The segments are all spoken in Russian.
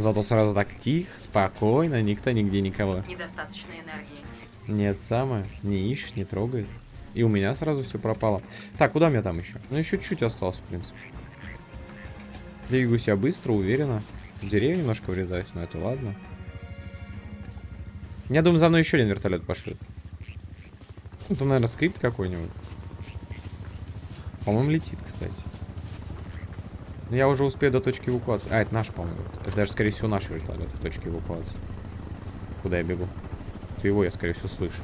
Зато сразу так тихо, спокойно, никто нигде никого. Недостаточно энергии. Нет, самое. Не ищешь, не трогает. И у меня сразу все пропало. Так, куда мне там еще? Ну, еще чуть осталось, в принципе. Двигаюсь я быстро, уверенно. В деревню немножко врезаюсь, но это ладно. Я думаю, за мной еще один вертолет пошлет. Это, наверное, скрипт какой-нибудь. По-моему, летит, кстати. Но я уже успею до точки эвакуации. А, это наш, по-моему. Это даже, скорее всего, наш вертолет в точке эвакуации. Куда я бегу? То его я, скорее всего, слышу.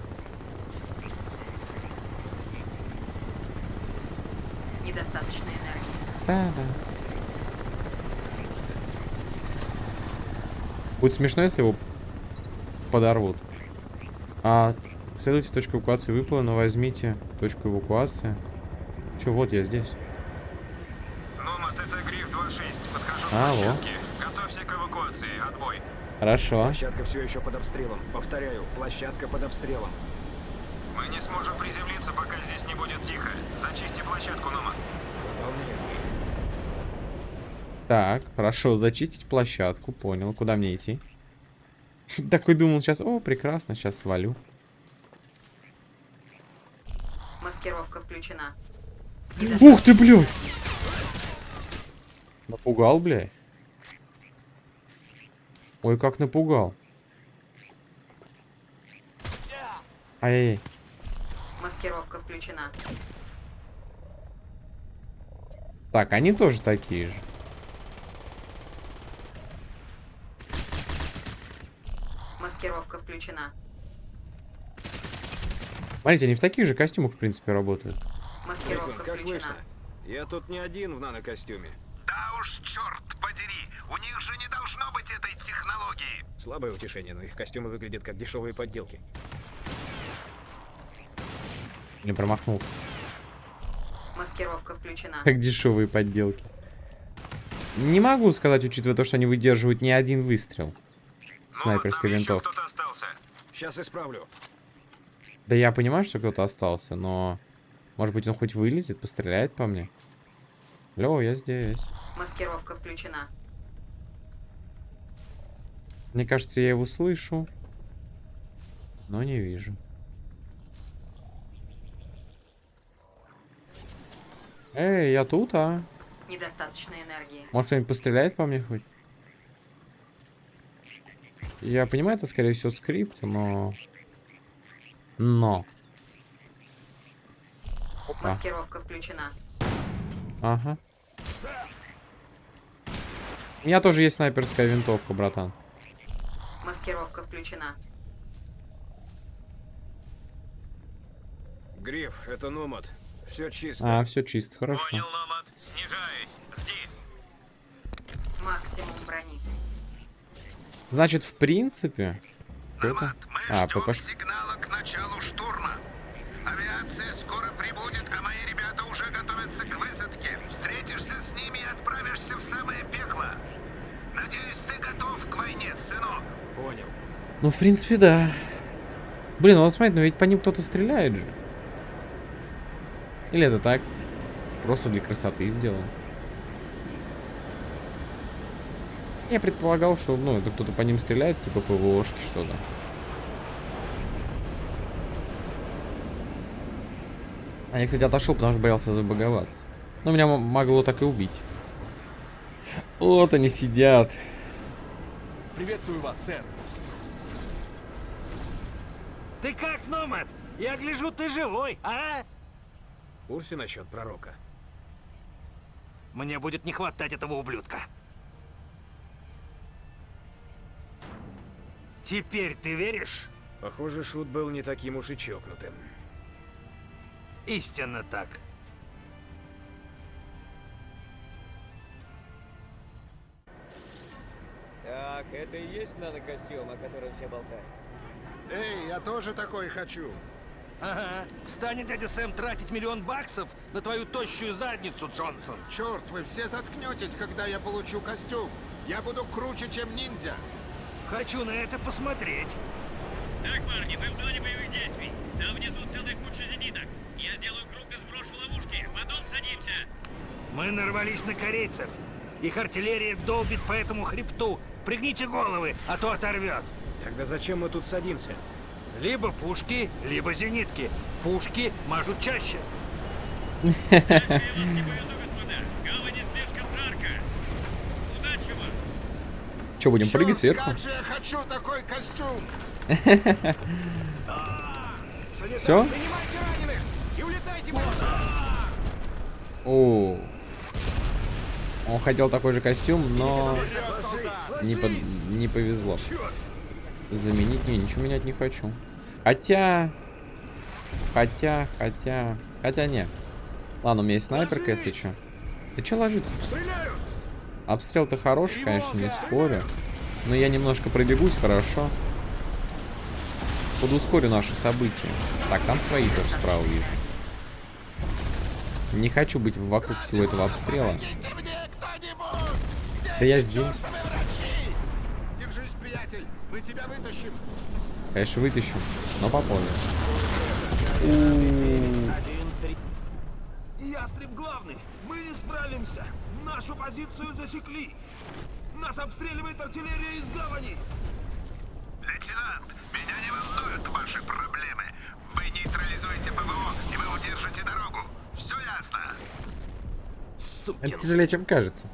Недостаточно энергии. Да, да. Будет смешно, если его подорвут. А, следуйте точку эвакуации выполнено, возьмите точку эвакуации. Че, вот я здесь. Номад, это Гриф 2.6. Подхожу к во. площадке. Готовься к эвакуации. Отбой. Хорошо. Площадка все еще под обстрелом. Повторяю, площадка под обстрелом. Мы не сможем приземлиться, пока здесь не будет тихо. Зачисти площадку. Выполняю. Так, хорошо, зачистить площадку, понял. Куда мне идти? Такой думал сейчас, о, прекрасно, сейчас свалю. Маскировка включена. Ух ты, блядь! Напугал, блядь. Ой, как напугал. Ай-яй-яй. Маскировка включена. Так, они тоже такие же. Маскировка включена. Смотрите, они в таких же костюмах, в принципе, работают. Маскировка Рикон, как включена. слышно? Я тут не один в нанокостюме. Слабое утешение, но их костюмы выглядят как дешевые подделки. Не промахнулся. Маскировка включена. Как дешевые подделки. Не могу сказать, учитывая то, что они выдерживают не один выстрел. Снайперской там еще винтовки. кто-то остался. Сейчас исправлю. Да я понимаю, что кто-то остался, но... Может быть, он хоть вылезет, постреляет по мне? Лё, я здесь. Маскировка включена. Мне кажется, я его слышу. Но не вижу. Эй, я тут, а? Недостаточно энергии. Может, кто-нибудь постреляет по мне хоть? Я понимаю, это, скорее всего, скрипт, но... Но. Опа. Маскировка включена. Ага. У меня тоже есть снайперская винтовка, братан. Маскировка включена. Гриф, это Номад. Все чисто. А, все чисто, хорошо. Понял, Номад. Снижаюсь. Жди. Максимум брони. Значит, в принципе... Это? Номад, мы А, ждем ПП. Ну, в принципе, да. Блин, ну смотри, ну ведь по ним кто-то стреляет же. Или это так? Просто для красоты сделано. Я предполагал, что, ну, это кто-то по ним стреляет, типа ПВОшки что-то. А я, кстати, отошел, потому что боялся забаговаться. Но меня м- могло так и убить. Вот они сидят. Приветствую вас, сэр. Ты как, Номад? Я гляжу, ты живой, а? В курсе насчет пророка? Мне будет не хватать этого ублюдка. Теперь ты веришь? Похоже, Шут был не таким уж и чокнутым. Истинно так. Так, это и есть нанокостюм, о котором все болтают? Эй, я тоже такой хочу. Ага. Станет дядя Сэм тратить миллион баксов на твою тощую задницу, Джонсон. Черт, вы все заткнетесь, когда я получу костюм. Я буду круче, чем ниндзя. Хочу на это посмотреть. Так, парни, мы в зоне боевых действий. Там внизу целая куча зениток. Я сделаю круг и сброшу ловушки. Потом садимся. Мы нарвались на корейцев. Их артиллерия долбит по этому хребту. Пригните головы, а то оторвет. Тогда зачем мы тут садимся? Либо пушки, либо зенитки. Пушки мажут чаще. Че, будем прыгать сверху? как же я хочу такой костюм! Все? Принимайте раненых и улетайте быстро! О. Он хотел такой же костюм, но не, под- не повезло. Заменить? Не, ничего менять не хочу. Хотя... Хотя, хотя... Хотя не. Ладно, у меня есть снайперка, если что. Ты че ложится? Обстрел-то хороший, конечно, не спорю. Но я немножко пробегусь, хорошо. Подускорю наши события. Так, там свои тоже справа вижу. Не хочу быть вокруг всего этого обстрела. Да я здесь. Вытащим. Конечно, вытащу, но попозже. Ястреб главный. Мы не справимся. Нашу позицию засекли. Нас обстреливает артиллерия из гавани. Лейтенант, меня не волнуют ваши проблемы. Вы нейтрализуете ПВО, и вы удержите дорогу. Все ясно? Это тяжелее, чем кажется.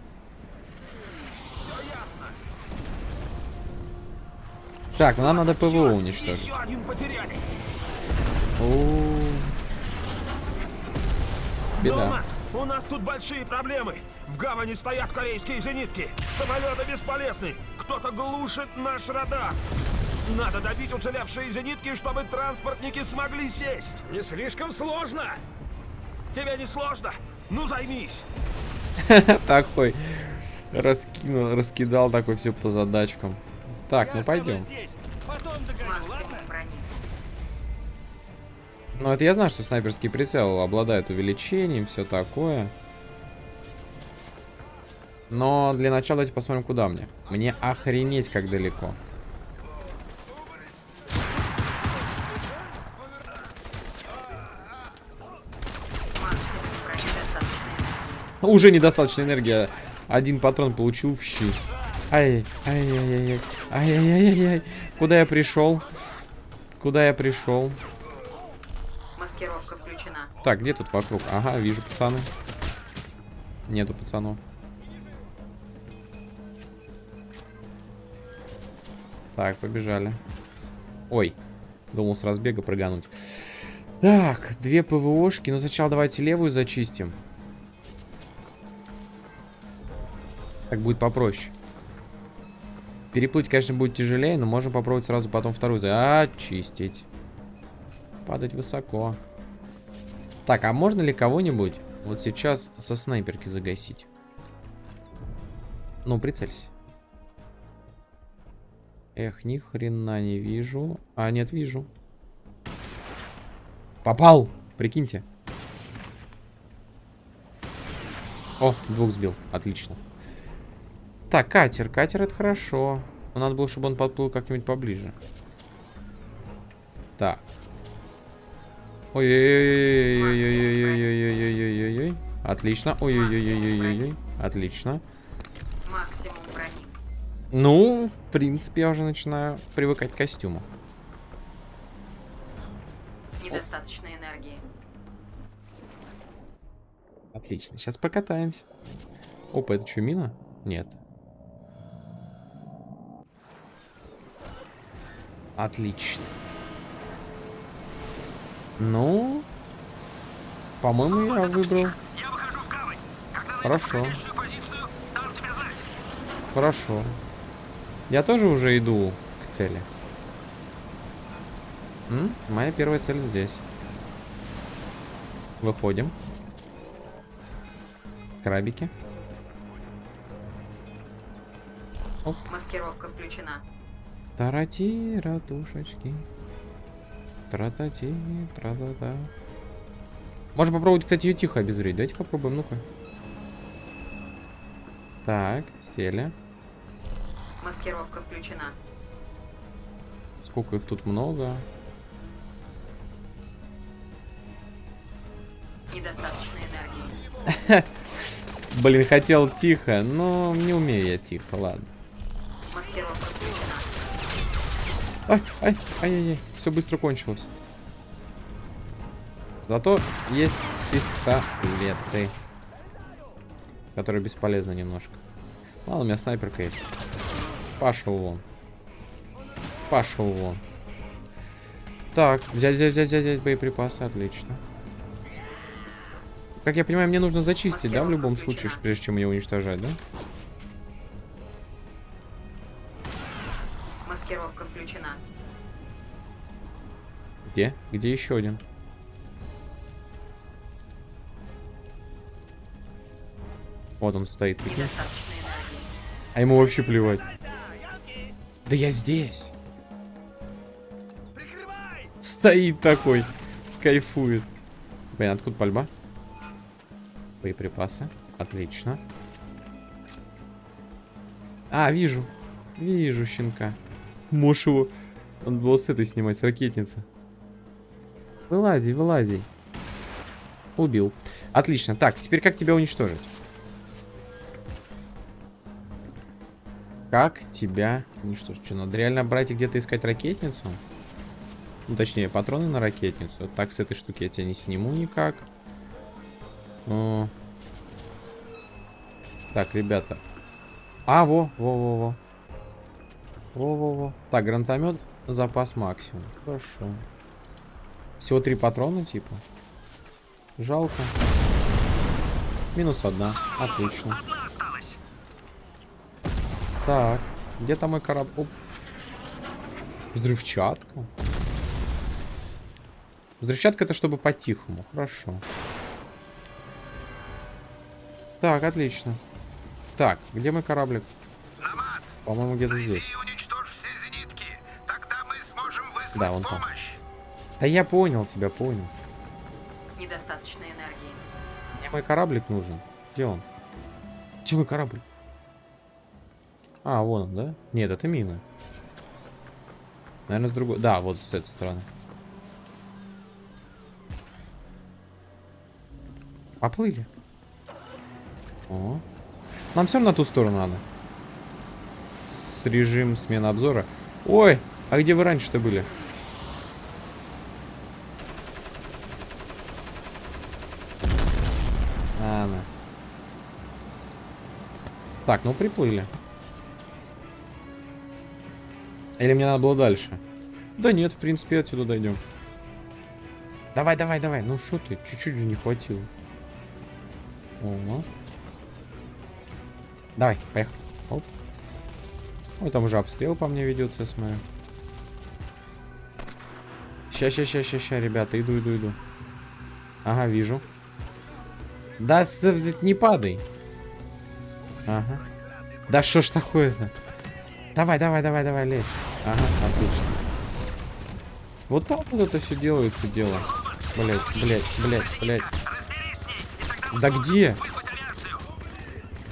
Так, ну нам надо ПВО уничтожить. Еще один потеряли. О, Беда. У нас тут большие проблемы. В гавани стоят корейские зенитки. Самолеты бесполезны. Кто-то глушит наш радар. Надо добить уцелевшие зенитки, чтобы транспортники смогли сесть. Не слишком сложно! Тебе не сложно? Ну займись. Такой раскинул, раскидал такой все по задачкам. Так, ну Я тобой пойдем. Ну это я знаю, что снайперский прицел обладает увеличением, все такое. Но для начала давайте посмотрим, куда мне. Мне охренеть, как далеко. Уже недостаточно энергии. Один патрон получил в щи. Ай, ай-яй-яй, ай-яй-яй-яй. Куда я пришел? Куда я пришел? Маскировка включена. Так, где тут вокруг? Ага, вижу пацаны. Нету пацанов. Так, побежали. Ой, думал с разбега прыгануть. Так, две ПВОшки. Но сначала давайте левую зачистим. Так будет попроще. Переплыть, конечно, будет тяжелее, но можем попробовать сразу потом вторую зачистить. Падать высоко. Так, а можно ли кого-нибудь вот сейчас со снайперки загасить? Ну, прицелься. Эх, ни хрена не вижу. А, нет, вижу. Попал! Прикиньте. О, двух сбил. Отлично. Так, катер. Катер это хорошо. Но надо было, чтобы он подплыл как-нибудь поближе. Так. Ой-ой-ой-ой-ой-ой-ой-ой-ой-ой-ой-ой. Отлично. Ой-ой-ой-ой-ой-ой. Отлично. Ну, в принципе, я уже начинаю привыкать к костюму. Недостаточно энергии. Отлично. Сейчас покатаемся. Опа, это что, мина? Нет. Отлично. Ну, по-моему, я выбрал. Я выхожу в гавань. Когда Хорошо. позицию, дам тебе знать. Хорошо. Я тоже уже иду к цели. М? Моя первая цель здесь. Выходим. Крабики. Маскировка включена. Тарати, ратушечки. Тратати, тра-та-та. Можно попробовать, кстати, ее тихо обезвредить. Давайте попробуем, ну-ка. Так, сели. Маскировка включена. Сколько их тут много. Недостаточно энергии. Блин, хотел тихо, но не умею я тихо, ладно. Ай, ай, ай-яй-яй, все быстро кончилось. Зато есть пистолеты. Которые бесполезны немножко. Ладно, у меня снайперка есть. Пошел вон. Пошел вон. Так, взять, взять, взять, взять, взять боеприпасы, отлично. Как я понимаю, мне нужно зачистить, да, в любом случае, прежде чем ее уничтожать, да? Маскировка включена. Где? Где еще один? Вот он стоит. А ему вообще плевать. Да я здесь. Стоит такой. Кайфует. Блин, откуда пальба? Боеприпасы. Отлично. А, вижу. Вижу щенка. Можешь его... Он был с этой снимать, с ракетницы. Вылазий, вылазий. Убил. Отлично. Так, теперь как тебя уничтожить? Как тебя уничтожить? Что, надо реально брать и где-то искать ракетницу? Ну, точнее, патроны на ракетницу. Так, с этой штуки я тебя не сниму никак. О. Так, ребята. А, во, во, во, во. Во, во, во. Так, гранатомет, запас максимум. Хорошо. Всего три патрона, типа. Жалко. Минус одна. Отлично. Так, где там мой корабль? Оп. Взрывчатка. Взрывчатка это чтобы по-тихому. Хорошо. Так, отлично. Так, где мой кораблик? По-моему, где-то здесь. Выслать Да, вон там. помощь. Да я понял тебя, понял. Недостаточно энергии. Мне мой кораблик нужен. Где он? Где мой корабль? А, вон он, да? Нет, это мина. Наверное, с другой... Да, вот с этой стороны. Поплыли. О. Нам все на ту сторону надо. С режим смены обзора. Ой, а где вы раньше-то были? Ладно. Так, ну приплыли. Или мне надо было дальше? Да нет, в принципе, отсюда дойдем. Давай, давай, давай. Ну что ты, чуть-чуть не хватило. О. Давай, поехали. Оп. Ой, там уже обстрел по мне ведется, я смотрю. Ща, ща, ща, ща, ща, ребята, иду, иду, иду. Ага, вижу. Да, не падай. Ага. Да что ж такое-то? Давай, давай, давай, давай, лезь. Ага, отлично. Вот так вот это все делается дело. Блять, блять, блять, блять. Да где?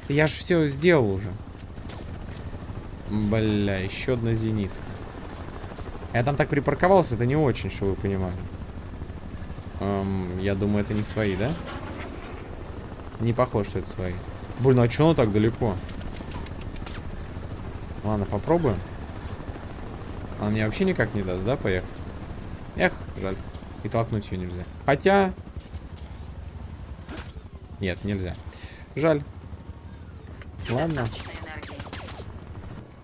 Я ж все сделал уже. Бля, еще одна зенит. Я там так припарковался, это не очень, что вы понимали. Эм, я думаю, это не свои, да? Не похоже, что это свои. Блин, а что оно так далеко? Ладно, попробуем. Она мне вообще никак не даст, да, поехать? Эх, жаль. И толкнуть ее нельзя. Хотя... Нет, нельзя. Жаль. Ладно.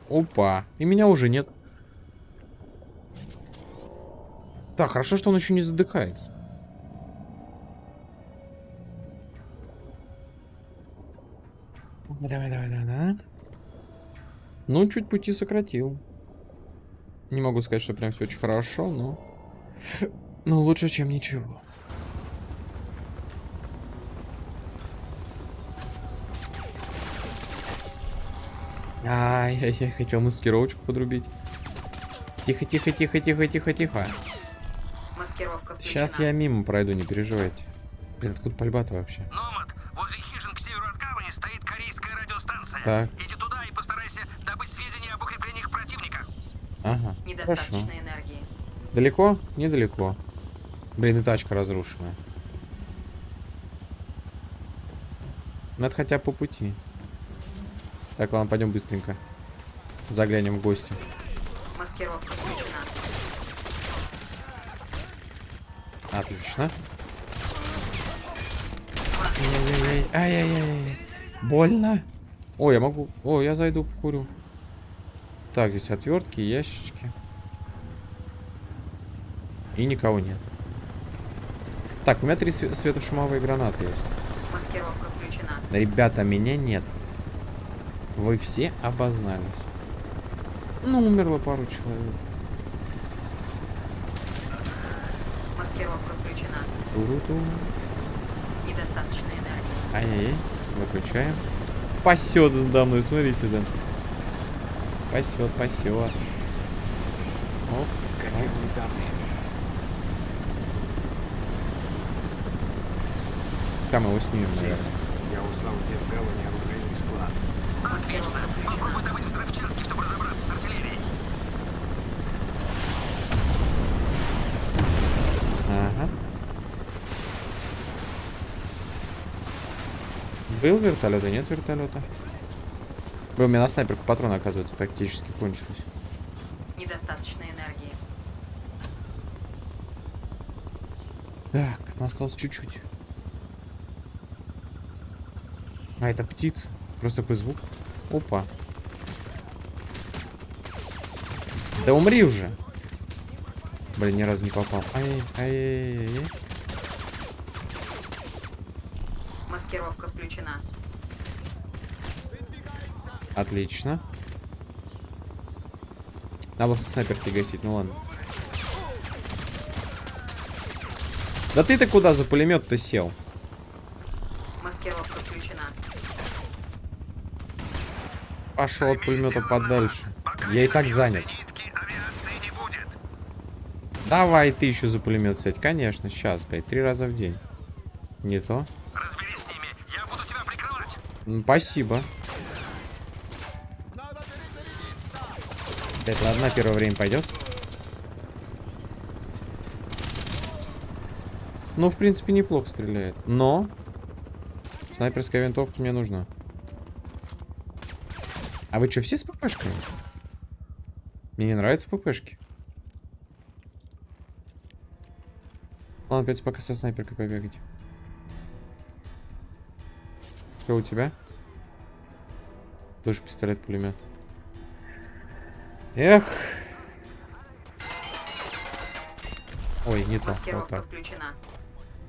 Опа. И меня уже нет. Так, хорошо, что он еще не задыхается. Давай, давай, давай, давай. Ну, чуть пути сократил. Не могу сказать, что прям все очень хорошо, но... Ну, лучше, чем ничего. Ай-яй-яй, хотел маскировочку подрубить. Тихо, тихо, тихо, тихо, тихо, тихо. Маскировка включена. Сейчас я мимо пройду, не переживайте. Блин, откуда пальба-то вообще? Номад, возле хижин к северу от гавани стоит корейская радиостанция. Так. Иди туда и постарайся добыть сведения об укреплениях противника. Ага, хорошо. Недостаточно энергии. Далеко? Недалеко. Блин, и тачка разрушенная. Это хотя бы по пути. Так, ладно, пойдем быстренько. Заглянем в гости. Маскировка включена. Отлично. Ай-яй-яй. Больно. Ой, я могу... О, я зайду покурю. Так, здесь отвертки, ящички. И никого нет. Так, у меня три све- светошумовые гранаты есть. Ребята, меня нет. Вы все обознались. Ну, умерло пару человек. Маскировка включена. Туру-ту. Недостаточно энергии. Ай-яй-яй. Выключаем. Пасет за мной, смотрите, да. Пасет, пасет. Оп. Там его снимем, наверное. Я узнал, где в гавани оружейный склад. Отлично. Попробуй добыть взрывчатки, чтобы разобраться с артиллерией. Ага. Был вертолет, а нет вертолета. Был, у меня на снайперку патроны, оказывается, практически кончились. Недостаточно энергии. Так, ну осталось чуть-чуть. А, это птица. Просто такой звук. Опа. Да умри уже. Блин, ни разу не попал. Ай, ай, ай, ай, ай. Маскировка включена. Отлично. Надо было снайперки гасить, ну ладно. Да ты-то куда за пулемет-то сел? Маскировка включена. Пошел от пулемета подальше. Я и так занят. Давай ты еще за пулемет сядь. Конечно, сейчас, блядь, три раза в день. Не то. Разберись с ними, я буду тебя прикрывать. Спасибо. Это ладно, первое время пойдет. Ну, в принципе, неплохо стреляет. Но снайперская винтовка мне нужна. А вы что, все с ППшками? Мне не нравятся ППшки. Ладно, опять пока со снайперкой побегать. Что у тебя? Тоже пистолет-пулемет. Эх. Ой, не то. Вот так.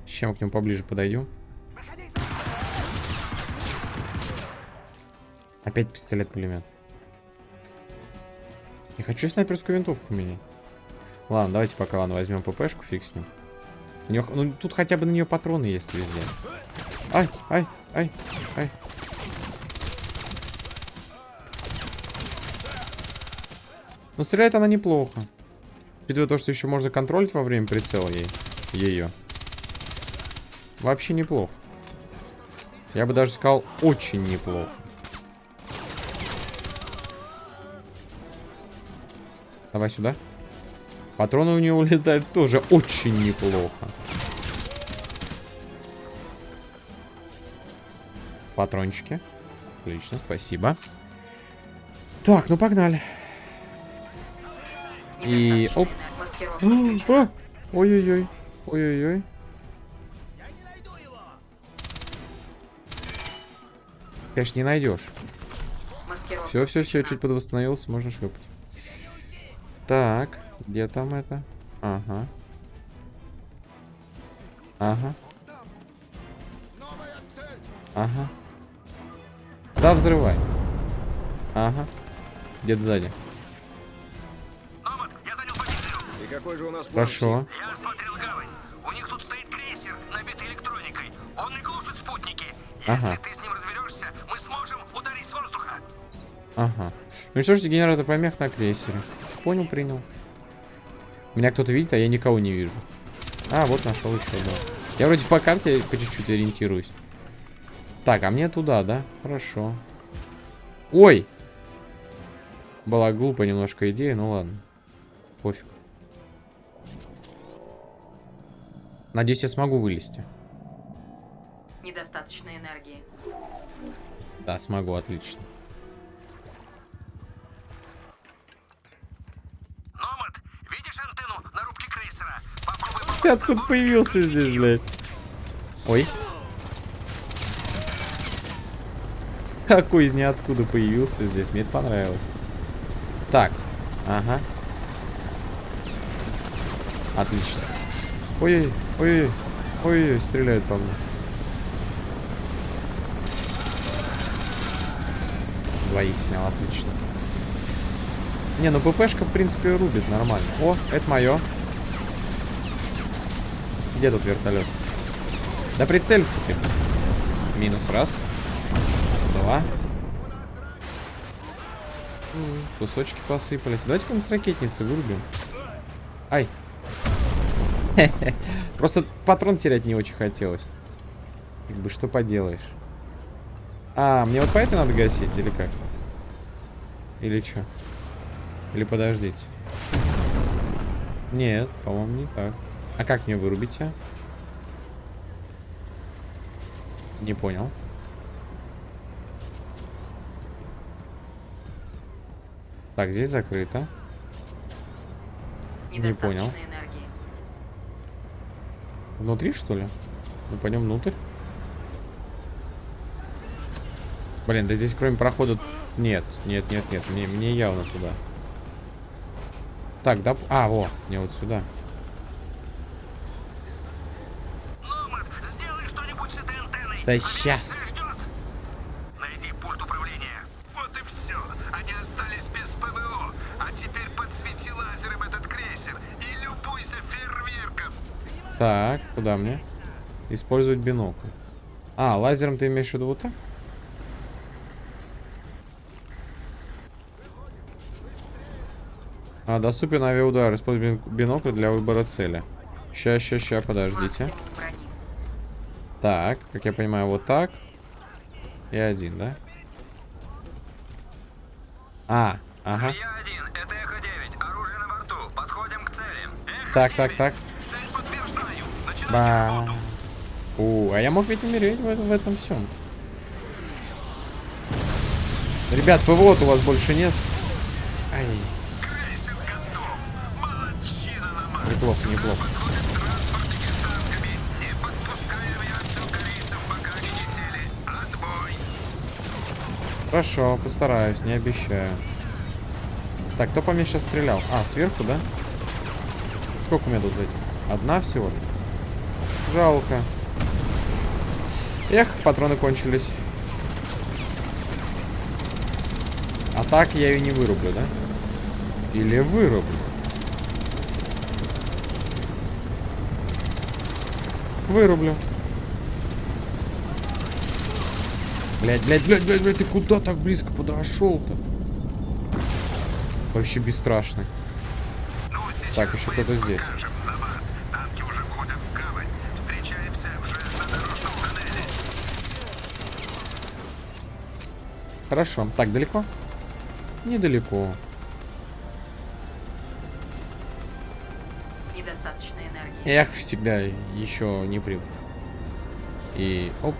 Сейчас мы к нему поближе подойдем. Опять пистолет-пулемет. Я хочу снайперскую винтовку менять. Ладно, давайте пока ладно возьмем ППшку, фиг с ним. У неё- ну тут хотя бы на нее патроны есть везде. Ай, ай, ай, ай. Ну стреляет она неплохо. Учитывая то, что еще можно контролить во время прицела ей. Ее. Вообще неплохо. Я бы даже сказал, очень неплохо. Давай сюда. Патроны у нее улетают тоже очень неплохо. Патрончики. Отлично, спасибо. Так, ну погнали. И оп. А, Ой-ой-ой. Ой-ой-ой. Конечно, не найдешь. Все, все, все, чуть подвосстановился, можно шлепать. Так, где там это? Ага. Ага. Ага. Да, взрывай. Ага. Где-то сзади. И какой же у нас план? Хорошо. Я осмотрел гавань. У них тут стоит крейсер, набитый электроникой. Он не глушит спутники. Если Ага. ты с ним разберешься, мы сможем ударить с воздуха. Ага. Ну что ж, генератор помех на крейсере. Понял, принял. Меня кто-то видит, а я никого не вижу. А, вот нашел еще, да. Я вроде по карте по чуть-чуть ориентируюсь. Так, а мне туда, да? Хорошо. Ой! Была глупая немножко идея, ну ладно. Пофиг. Надеюсь, я смогу вылезти. Недостаточно энергии. Да, смогу, отлично. Номад, видишь антенну на рубке крейсера? Попробуй Ты откуда появился здесь, блядь? Ой. Какой из ниоткуда появился здесь? Мне это понравилось. Так. Ага. Отлично. Ой-ой, ой-ой, ой-ой, стреляют по мне. Двоих снял, отлично. Не, ну ППшка, в принципе, рубит нормально. О, это мое. Где тут вертолет? Да прицелься ты. Минус раз. Два. Кусочки посыпались. Давайте-ка мы с ракетницы вырубим. Ай. Просто патрон терять не очень хотелось. Как бы что поделаешь. А, мне вот по этой надо гасить, или как? Или что? Или подождите. Нет, по-моему, не так. А как мне вырубить а? Не понял. Так, здесь закрыто. Не понял. Внутри, что ли? Мы пойдем внутрь. Блин, да здесь кроме прохода... Нет, нет, нет, нет. Мне, мне явно туда. Так, да... А, во, мне вот сюда. Номад, сделай что-нибудь с этой антенной. Да ждет. Найди пульт управления. Вот и все. Они остались без ПВО. А теперь подсвети лазером этот крейсер и любуйся фейерверком. Так, куда мне? Использовать бинокль. А, лазером ты имеешь в виду вот так? А, доступен авиаудар. Используй бин- бинокль для выбора цели. Ща, ща, ща, подождите. Так, как я понимаю, вот так. И один, да? А, ага. Змея-1, это Эхо-9. Оружие на борту. Подходим к цели. Эхо-9. Так, так, так. Ба. У, а я мог ведь умереть в, в этом всем. Ребят, ПВО-то у вас больше нет. Ай, неплохо, неплохо. Хорошо, постараюсь, не обещаю. Так, кто по мне сейчас стрелял? А, сверху, да? Сколько у меня тут этих? Одна всего? Жалко. Эх, патроны кончились. А так я ее не вырублю, да? Или вырублю? Вырублю. Блять, блять, блять, блять, блять, ты куда так близко подошел-то? Вообще бесстрашный. Ну, Так, еще кто-то здесь Номад. Танки уже входят в гавань. Встречаемся в железнодорожном тоннеле. Хорошо. Так, далеко? Недалеко. Недостаточно энергии. Эх, всегда еще не привык. И оп.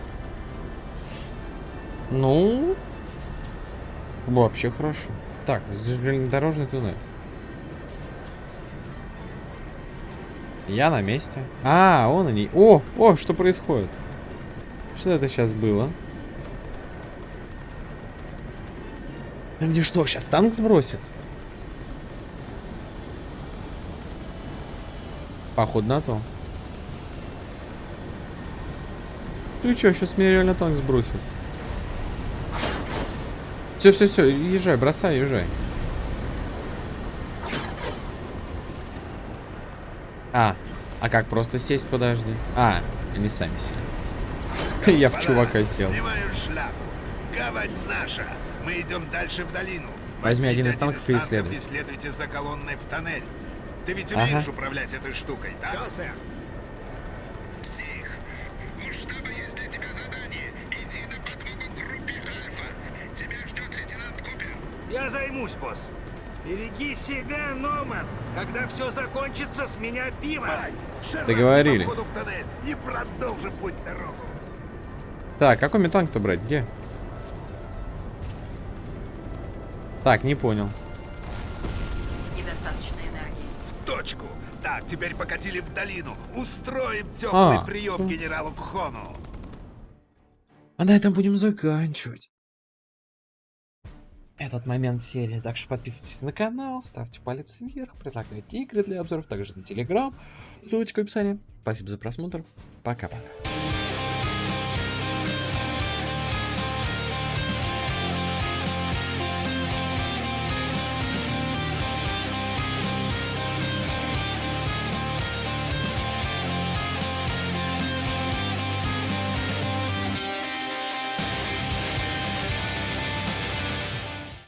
Ну, вообще хорошо. Так, железнодорожный туннель. Я на месте. А, он они. О, о, что происходит? Что это сейчас было? Да мне что, сейчас танк сбросит? Походу на то. Ты чё, сейчас меня реально танк сбросит. Все, все, все, езжай, бросай, езжай. А, а как просто сесть, подожди. А, они сами сели. Я в чувака сел. Шляпу. Гавань наша. Мы идем дальше в долину. Возьми один из танков и исследуй. и следуйте за колонной в тоннель. Ты ведь Ага. умеешь управлять этой штукой, так? Да, сэр. Псих. У штаба есть для тебя задание. Иди на подмогу группе Альфа. Тебя ждет лейтенант Купер. Я займусь, босс. Береги себя, Номан. Когда все закончится, с меня пиво. Договорились. и продолжим путь дорогу. Так, какой метанг-то брать? Где? Так, не понял. Недостаточно энергии. В точку. Так, теперь покатили в долину. Устроим теплый А. прием генералу Кхону. А на этом будем заканчивать. Этот момент серии. Так что подписывайтесь на канал, ставьте палец вверх, предлагайте игры для обзоров, также на телеграм. Ссылочка в описании. Спасибо за просмотр. Пока-пока.